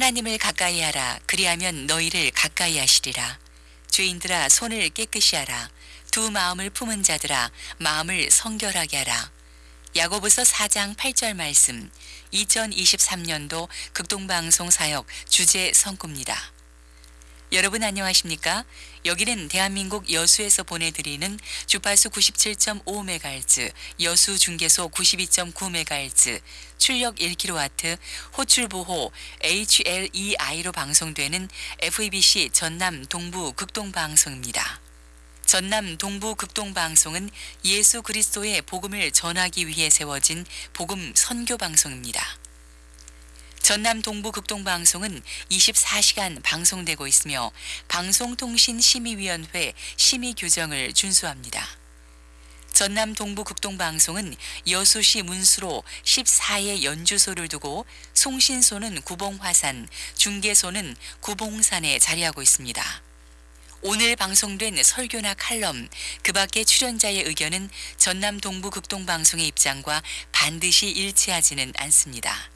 하나님을 가까이 하라. 그리하면 너희를 가까이 하시리라. 죄인들아 손을 깨끗이 하라. 두 마음을 품은 자들아 마음을 성결하게 하라. 야고보서 4장 8절 말씀 2023년도 극동방송 사역 주제 성구입니다. 여러분 안녕하십니까? 여기는 대한민국 여수에서 보내드리는 주파수 97.5MHz, 여수 중계소 92.9MHz, 출력 1kW, 호출보호 HLEI로 방송되는 FEBC 전남 동부 극동방송입니다. 전남 동부 극동방송은 예수 그리스도의 복음을 전하기 위해 세워진 복음 선교 방송입니다. 전남 동부 극동방송은 24시간 방송되고 있으며 방송통신심의위원회 심의 규정을 준수합니다. 전남 동부 극동방송은 여수시 문수로 14의 연주소를 두고 송신소는 구봉화산, 중계소는 구봉산에 자리하고 있습니다. 오늘 방송된 설교나 칼럼, 그 밖의 출연자의 의견은 전남 동부 극동방송의 입장과 반드시 일치하지는 않습니다.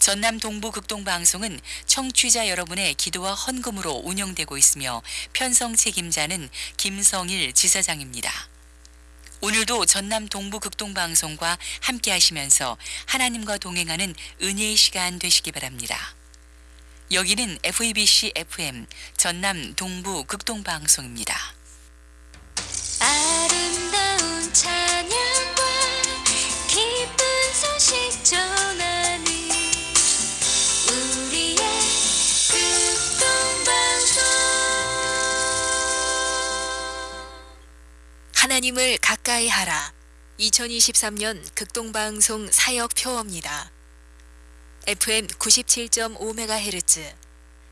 전남 동부 극동방송은 청취자 여러분의 기도와 헌금으로 운영되고 있으며 편성 책임자는 김성일 지사장입니다. 오늘도 전남 동부 극동방송과 함께 하시면서 하나님과 동행하는 은혜의 시간 되시기 바랍니다. 여기는 FEBC FM 전남 동부 극동방송입니다. 하나님을 가까이 하라. 2023년 극동방송 사역 표어입니다. FM 97.5MHz,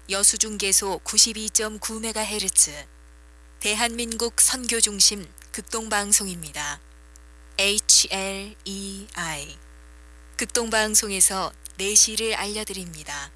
여수중계소 92.9MHz, 대한민국 선교중심 극동방송입니다. HLEI 극동방송에서 내시를 알려드립니다.